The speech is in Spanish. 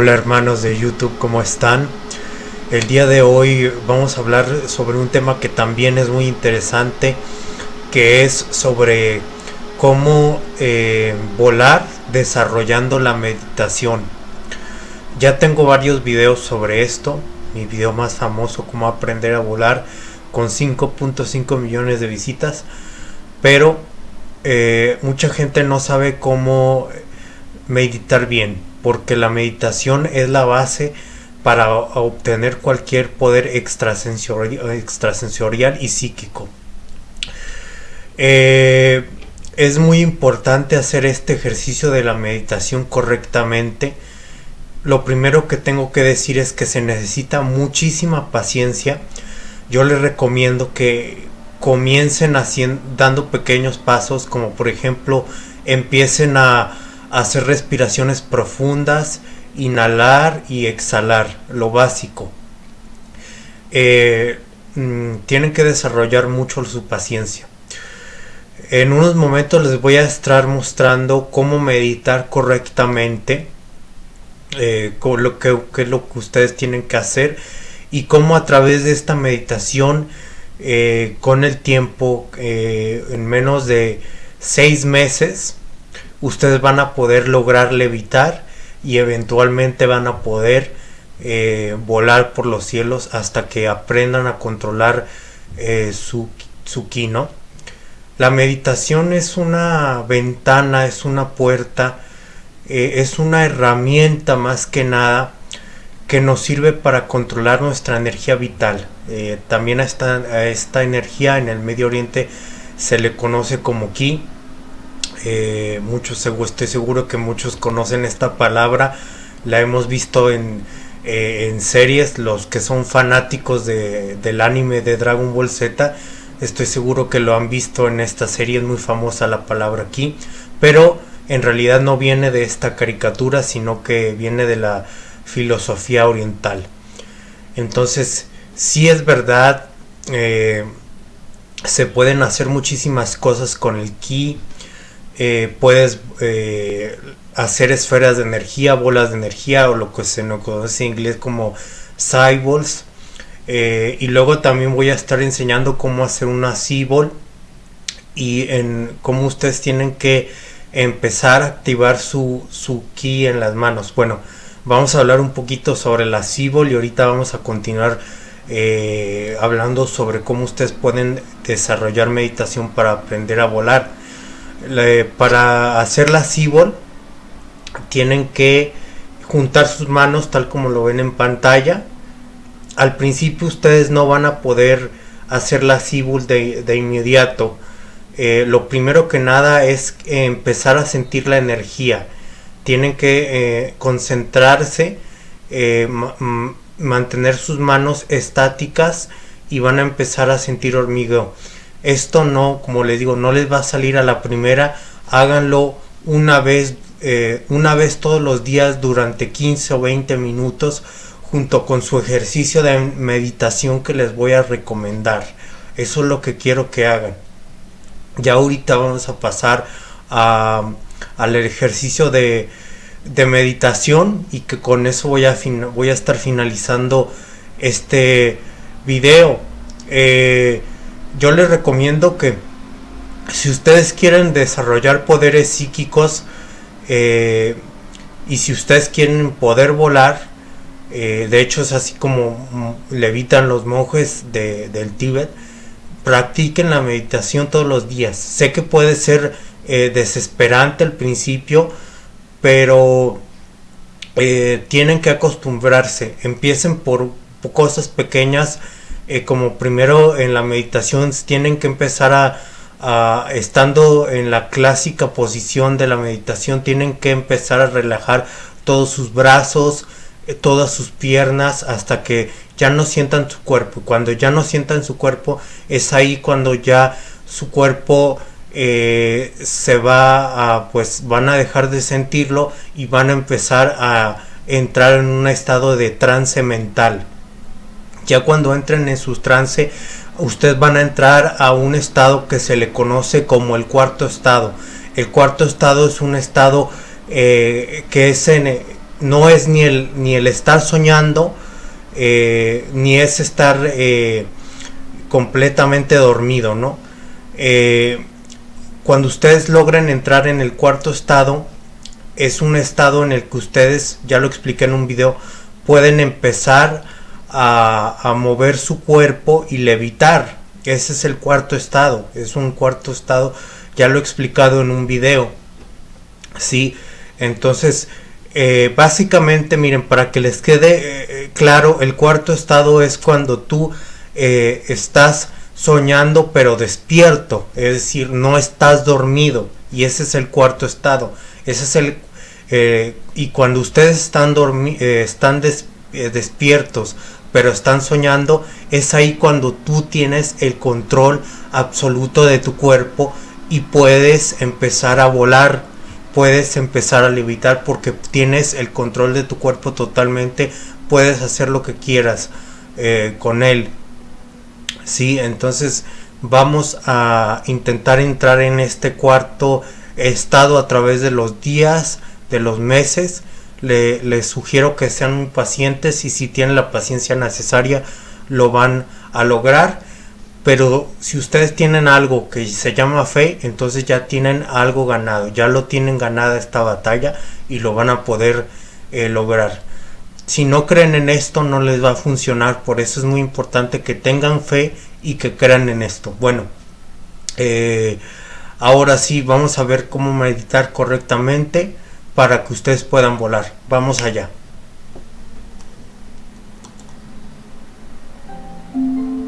Hola hermanos de YouTube, ¿cómo están? El día de hoy vamos a hablar sobre un tema que también es muy interesante, que es sobre cómo eh, volar desarrollando la meditación. Ya tengo varios videos sobre esto, mi video más famoso, cómo aprender a volar, con 5.5 millones de visitas, pero eh, mucha gente no sabe cómo meditar bien porque la meditación es la base para obtener cualquier poder extrasensorial, y psíquico. Eh, es muy importante hacer este ejercicio de la meditación correctamente. Lo primero que tengo que decir es que se necesita muchísima paciencia. Yo les recomiendo que comiencen haciendo, dando pequeños pasos, como por ejemplo empiecen a hacer respiraciones profundas, inhalar y exhalar, lo básico. Eh, mm, tienen que desarrollar mucho su paciencia. En unos momentos les voy a estar mostrando cómo meditar correctamente, eh, lo que, es lo que ustedes tienen que hacer y cómo a través de esta meditación, eh, con el tiempo, en menos de seis meses, ustedes van a poder lograr levitar y eventualmente van a poder eh, volar por los cielos hasta que aprendan a controlar eh, su, su ki, La meditación es una ventana, es una puerta, eh, es una herramienta más que nada que nos sirve para controlar nuestra energía vital. también esta, a esta energía en el Medio Oriente se le conoce como ki eh, muchos, estoy seguro que muchos conocen esta palabra. La hemos visto en, eh, en series. Los que son fanáticos de, del anime de Dragon Ball Z, estoy seguro que lo han visto en esta serie. Es muy famosa la palabra aquí. Pero en realidad no viene de esta caricatura, sino que viene de la filosofía oriental. Entonces, si es verdad, eh, se pueden hacer muchísimas cosas con el ki eh, puedes eh, hacer esferas de energía, bolas de energía o lo que se nos conoce en inglés como cyballs. Eh, y luego también voy a estar enseñando cómo hacer una cyball y en cómo ustedes tienen que empezar a activar su, su ki en las manos. Bueno, vamos a hablar un poquito sobre la cyball y ahorita vamos a continuar hablando sobre cómo ustedes pueden desarrollar meditación para aprender a volar para hacer la cibol tienen que juntar sus manos tal como lo ven en pantalla. Al principio ustedes no van a poder hacer la cibol de, inmediato. Eh, lo primero que nada es empezar a sentir la energía. Tienen que eh, concentrarse, eh, mantener sus manos estáticas y van a empezar a sentir hormigueo. Esto no, como les digo, no les va a salir a la primera. Háganlo una vez, eh, una vez todos los días durante 15 o 20 minutos junto con su ejercicio de meditación que les voy a recomendar. Eso es lo que quiero que hagan. Ya ahorita vamos a pasar a, al ejercicio de, de, meditación y que con eso voy a, voy a estar finalizando este video. Eh, yo les recomiendo que si ustedes quieren desarrollar poderes psíquicos eh, y si ustedes quieren poder volar, eh, de hecho es así como levitan los monjes del Tíbet, practiquen la meditación todos los días. Sé que puede ser eh, desesperante al principio, pero tienen que acostumbrarse. Empiecen por cosas pequeñas eh, como primero en la meditación tienen que empezar a, estando en la clásica posición de la meditación, tienen que empezar a relajar todos sus brazos, eh, todas sus piernas hasta que ya no sientan su cuerpo. Cuando ya no sientan su cuerpo es ahí cuando ya su cuerpo eh, se va a pues van a dejar de sentirlo y van a empezar a entrar en un estado de trance mental. Ya cuando entren en su trance, ustedes van a entrar a un estado que se le conoce como el cuarto estado. El cuarto estado es un estado eh, que es en, no es ni el, ni el estar soñando, eh, ni es estar eh, completamente dormido, ¿no? Cuando ustedes logran entrar en el cuarto estado, es un estado en el que ustedes, ya lo expliqué en un video, pueden empezar a, mover su cuerpo y levitar. Ese es el cuarto estado, es un cuarto estado, ya lo he explicado en un video. Sí, entonces eh, básicamente, miren, para que les quede eh, claro, el cuarto estado es cuando tú eh, estás soñando pero despierto, es decir, no estás dormido y ese es el cuarto estado. Ese es el y cuando ustedes están están despiertos pero están soñando, es ahí cuando tú tienes el control absoluto de tu cuerpo y puedes empezar a volar puedes empezar a levitar porque tienes el control de tu cuerpo totalmente, puedes hacer lo que quieras eh, con él. Sí, entonces vamos a intentar entrar en este cuarto estado a través de los días, de los meses. Le, les sugiero que sean muy pacientes y si tienen la paciencia necesaria lo van a lograr pero si ustedes tienen algo que se llama fe, entonces ya tienen algo ganado, ya lo tienen ganada esta batalla y lo van a poder eh, lograr. Si no creen en esto no les va a funcionar, por eso es muy importante que tengan fe y que crean en esto. Bueno, eh, ahora sí vamos a ver cómo meditar correctamente para que ustedes puedan volar. Vamos allá.